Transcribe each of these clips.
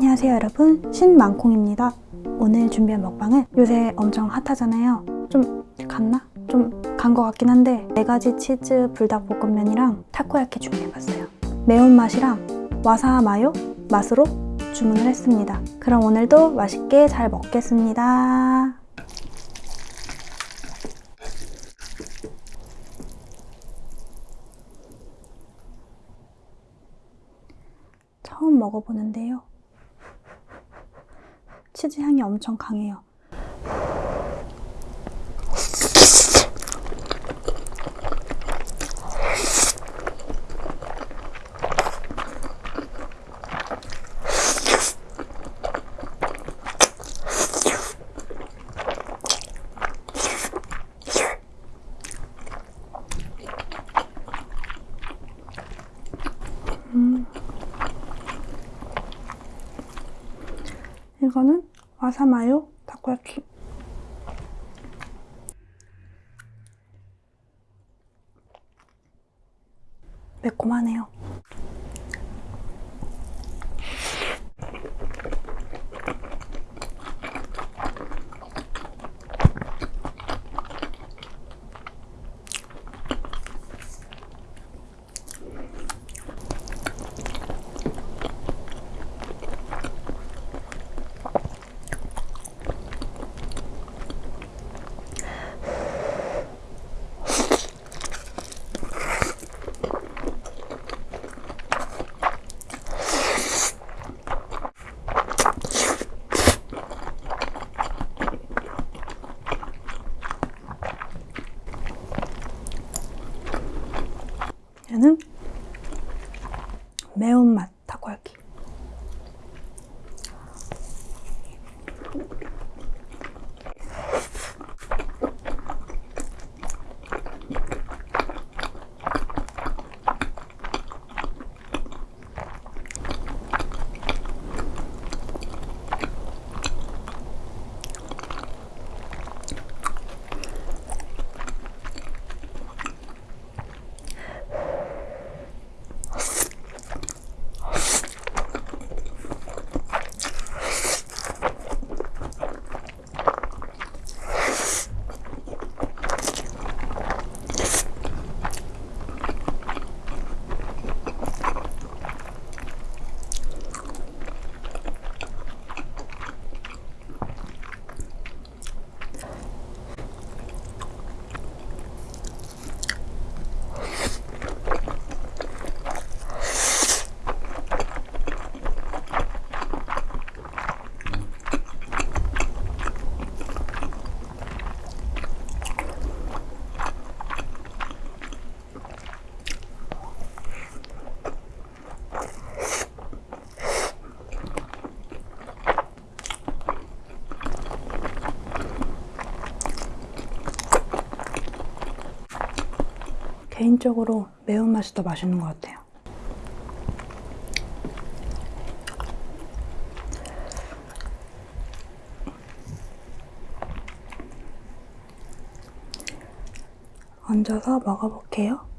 안녕하세요 여러분. 신망콩입니다. 오늘 준비한 먹방은 요새 엄청 핫하잖아요. 좀 갔나? 좀 간 것 같긴 한데 네가지 치즈 불닭볶음면이랑 타코야키 준비해봤어요. 매운맛이랑 와사 마요? 맛으로 주문을 했습니다. 그럼 오늘도 맛있게 잘 먹겠습니다. 처음 먹어보는데요. 치즈 향이 엄청 강해요. 이거는 와사마요 타코야키. 매콤하네요. 개인적으로 매운맛이 더 맛있는 것 같아요. 얹어서 먹어볼게요.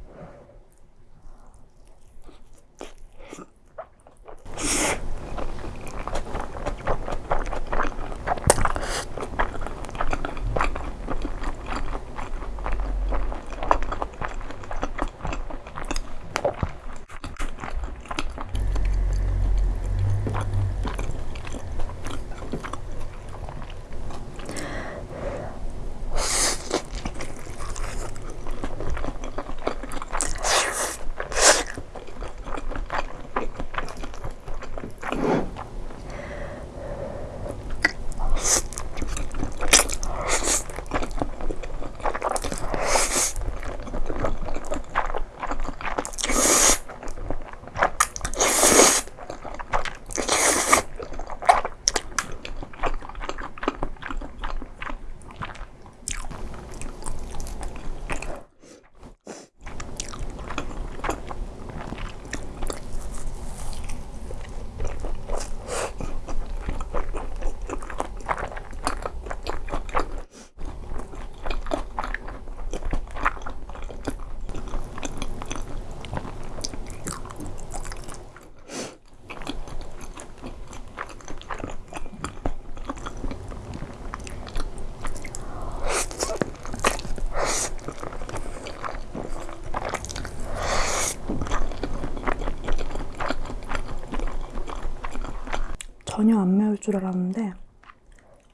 전혀 안 매울 줄 알았는데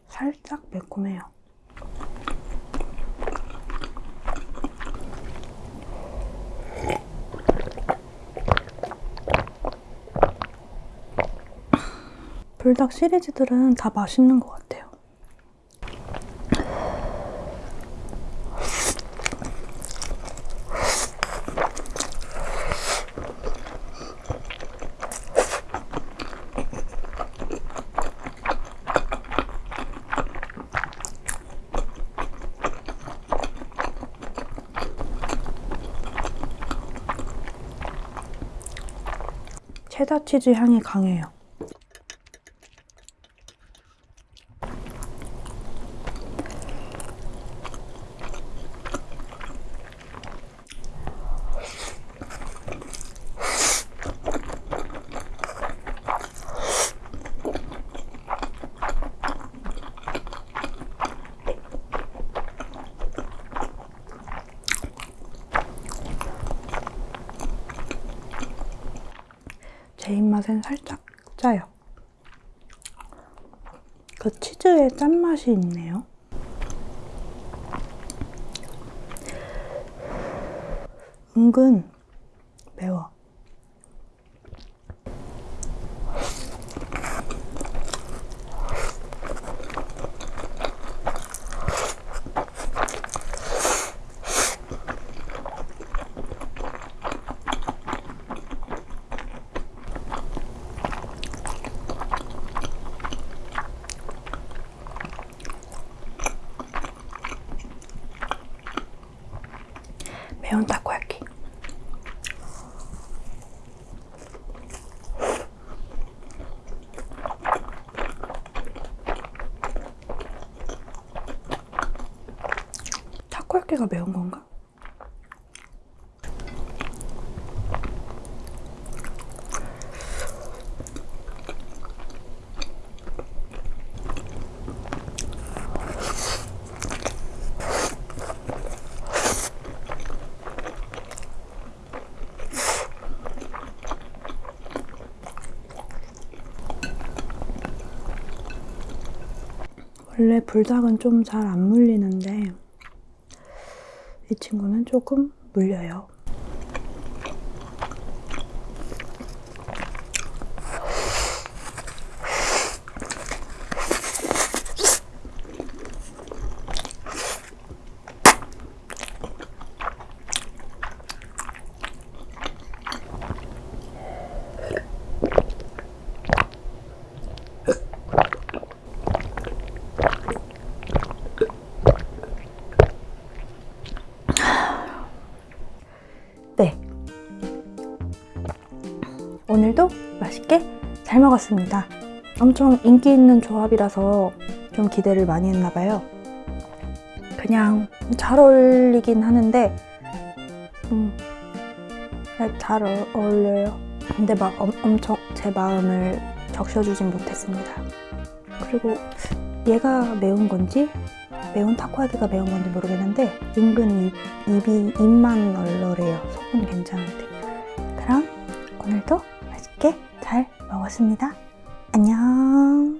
살짝 매콤해요. 불닭 시리즈들은 다 맛있는 것 같아요. 체다 치즈 향이 강해요. 제 입 맛엔 살짝 짜요. 그 치즈의 짠맛이 있네요. 은근 매워. 매운 타코야키. 타코야키가 매운 건가? 원래 불닭은 좀 잘 안 물리는데 이 친구는 조금 물려요. 잘 먹었습니다. 엄청 인기 있는 조합이라서 좀 기대를 많이 했나 봐요. 그냥 잘 어울리긴 하는데 음, 잘 어, 어울려요. 근데 막 엄, 엄청 제 마음을 적셔주진 못했습니다. 그리고 얘가 매운 건지 매운 타코야키가 매운 건지 모르겠는데 은근 입, 입이 입만 널널해요. 속은 괜찮은데. 그럼 오늘도 먹었습니다. 안녕